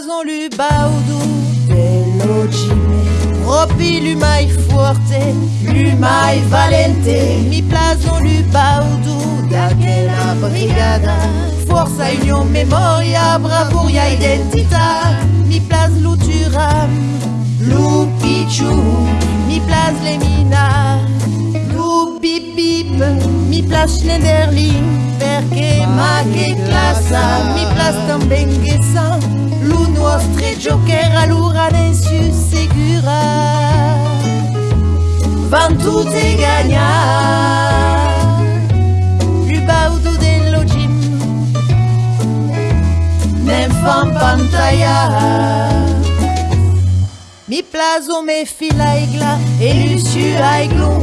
Mi plazon lu baudou Delogime Propi lumai forte valente. Mi plazon lu baudou Daquela brigada. Forza union memoria Bravoria identità Mi plaz luturam Lu pichu Mi plaz lemina Lu bip Mi plaz Schneiderlin. Perché ma che classa Mi plaz também gesan Lu nostre joker Allura su segura Van tutte gagnar Lu baudo dello gym Nem fan pantalla Mi plazo me fila igla E luciu aiglon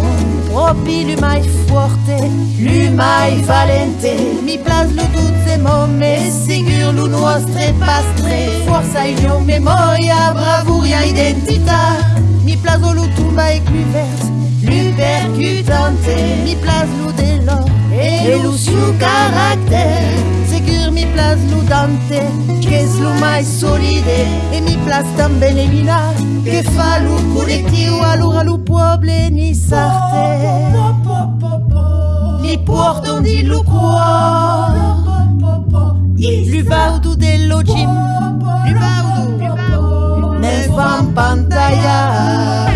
Propi lumai forte Lumai valente. Mi plaz lu tutte momme Sigur lu nostre pastre. Forza union memoria Bravuria identità. Mi plazo lu tumba e plus verte Lu percutante Mi plaz lu delor E lu su caractère. Sigur mi plaz lu dante Che lu mai solide. E mi plaz também lemina Che fa lu collettivo Allora lu puoble ni sarte Li portam di lu qua Lu baudu dello gym Lu baudu Ne fan pantalla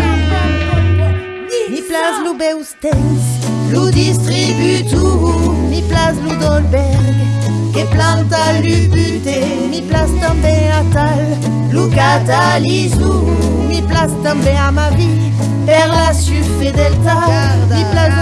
Mi plaz lu beustens Lu distribu tout Mi plaz lu dolberg Che planta lu bute Mi plaz também a tal Lu catalisu Mi plaz também a ma vie Per la su fedeltà Mi plaz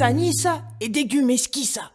Nissa Nissa Issa Nissa et Dégumesquissa